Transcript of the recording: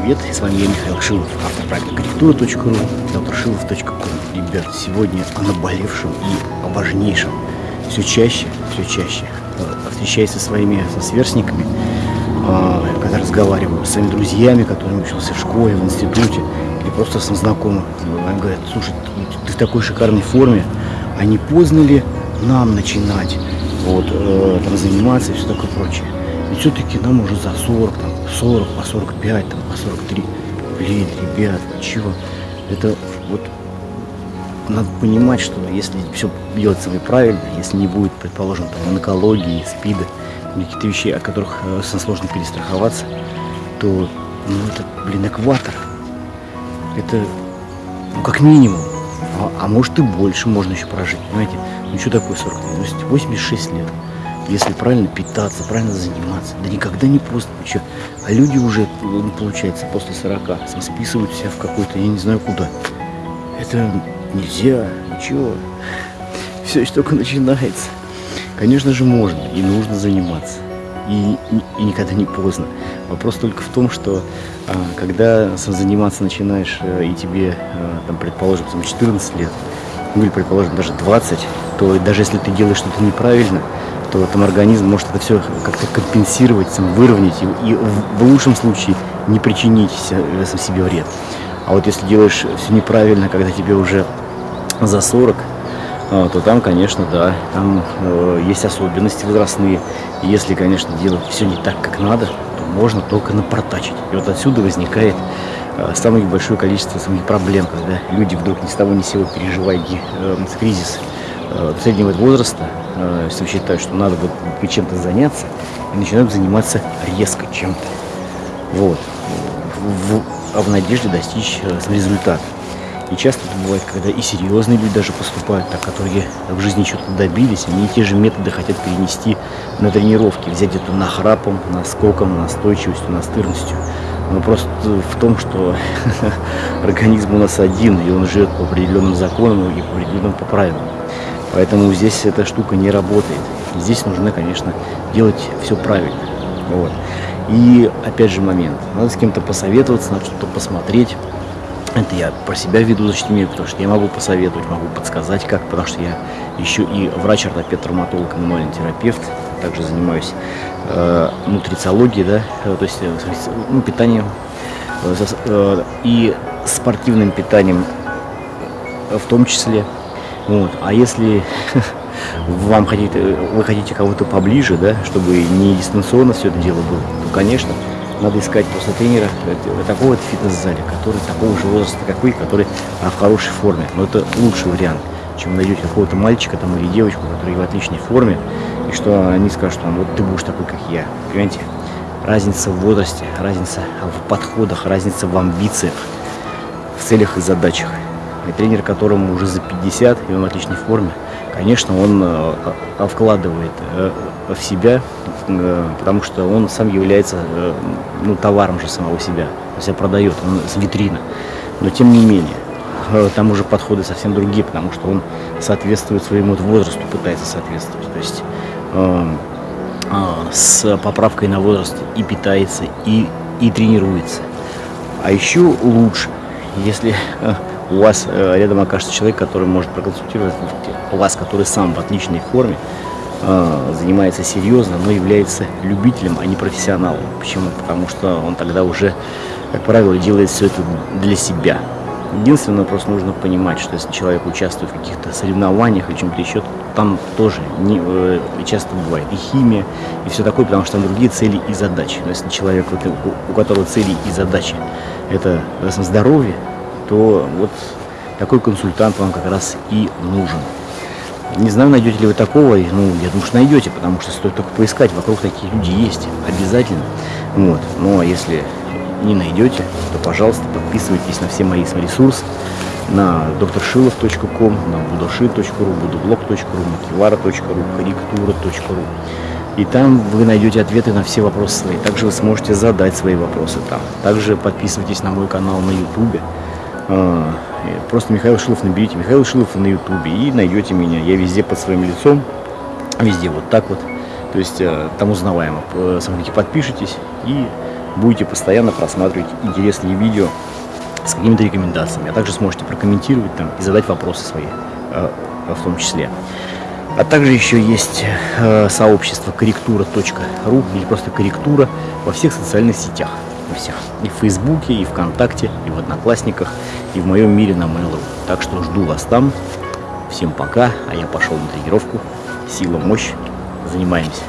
Привет, с вами я, Михаил Шилов, автор проекта корректура.ру, докторшилов.ком. Ребят, сегодня о наболевшем и о важнейшем. Все чаще, все чаще э, встречаясь со своими со сверстниками, э, когда разговариваю с своими друзьями, которыми учился в школе, в институте, или просто с знакомым. Они говорят, слушай, ты в такой шикарной форме, а не поздно ли нам начинать вот, э, там, заниматься и все такое прочее. И все-таки нам уже за 40, там, 40, по 45, там, по 43. Блин, ребят, чего? Это вот надо понимать, что если все делать делается правильно, если не будет, предположим, там, онкологии, спида, каких-то вещей, от которых э, сложно перестраховаться, то, ну, это, блин, экватор. Это, ну, как минимум. А, а может и больше можно еще прожить, понимаете? Ну, что такое 40 лет? 86 лет. Если правильно питаться, правильно заниматься, да никогда не поздно. Что? А люди уже, ну, получается, после 40 списывают себя в какой-то, я не знаю куда. Это нельзя, ничего. Все еще только начинается. Конечно же, можно и нужно заниматься. И, и, и никогда не поздно. Вопрос только в том, что а, когда заниматься начинаешь, а, и тебе, а, там, предположим, 14 лет, ну или, предположим, даже 20, то даже если ты делаешь что-то неправильно, то там организм может это все как-то компенсировать, выровнять и, и в, лучшем случае не причинить себе вред. А вот если делаешь все неправильно, когда тебе уже за 40, а, то там, конечно, да, там э, есть особенности возрастные. И если, конечно, делать все не так, как надо, то можно только напортачить. И вот отсюда возникает э, самое большое количество самих проблем, когда люди вдруг ни с того ни с сего переживая э, кризис э, среднего возраста, э, если считают, что надо вот чем-то заняться, и начинают заниматься резко чем-то. Вот. В, в, в надежде достичь э, результата. И часто это бывает, когда и серьезные люди даже поступают, так, которые в жизни что-то добились, они те же методы хотят перенести на тренировки, взять эту нахрапом, наскоком, настойчивостью, настырностью. Но просто в том, что организм у нас один, и он живет по определенным законам и по определенным по правилам. Поэтому здесь эта штука не работает. Здесь нужно, конечно, делать все правильно. Вот. И опять же момент. Надо с кем-то посоветоваться, надо что-то посмотреть. Это я про себя веду защитимир, потому что я могу посоветовать, могу подсказать как, потому что я еще и врач-ортопед, травматолог, мануальный терапевт, также занимаюсь э, нутрициологией, да, э, то есть э, ну, питанием э, э, и спортивным питанием в том числе. Вот. А если вам хотите, вы хотите кого-то поближе, да, чтобы не дистанционно все это дело было, то, конечно, надо искать просто тренера такого вот фитнес-зале, который такого же возраста, как вы, который а, в хорошей форме. Но это лучший вариант, чем найдете какого-то мальчика там, или девочку, который в отличной форме, и что они скажут, там, вот ты будешь такой, как я. Понимаете? Разница в возрасте, разница в подходах, разница в амбициях, в целях и задачах. И тренер, которому уже за 50, и он в отличной форме, конечно, он э, вкладывает э, в себя, э, потому что он сам является ну, товаром же самого себя, себя продает, он с витрина. Но тем не менее, там уже подходы совсем другие, потому что он соответствует своему возрасту, пытается соответствовать. То есть э, э, с поправкой на возраст и питается, и, и тренируется. А еще лучше, если у вас э, рядом окажется человек, который может проконсультировать вас, который сам в отличной форме, э, занимается серьезно, но является любителем, а не профессионалом. Почему? Потому что он тогда уже, как правило, делает все это для себя. Единственное, просто нужно понимать, что если человек участвует в каких-то соревнованиях или чем-то еще, там тоже не, э, часто бывает и химия, и все такое, потому что там другие цели и задачи. Но если человек, у которого цели и задачи, это здоровье, то вот такой консультант вам как раз и нужен. Не знаю, найдете ли вы такого, ну, я думаю, что найдете, потому что стоит только поискать, вокруг такие люди есть, обязательно. Вот. Ну, а если не найдете, то, пожалуйста, подписывайтесь на все мои ресурсы, на докторшилов.ком, на будоши.ру, будублог.ру, макивара.ру, корректура.ру. И там вы найдете ответы на все вопросы свои. Также вы сможете задать свои вопросы там. Также подписывайтесь на мой канал на YouTube. А, просто Михаил Шилов наберите Михаил Шилов на ютубе и найдете меня. Я везде под своим лицом, везде вот так вот. То есть э, там узнаваемо. Смотрите, подпишитесь и будете постоянно просматривать интересные видео с какими-то рекомендациями, а также сможете прокомментировать там и задать вопросы свои э, в том числе. А также еще есть э, сообщество корректура.ру или просто корректура во всех социальных сетях. Во всех. И в Фейсбуке, и ВКонтакте, и в Одноклассниках, и в моем мире на Mail.ru. Так что жду вас там. Всем пока, а я пошел на тренировку. Сила, мощь. Занимаемся.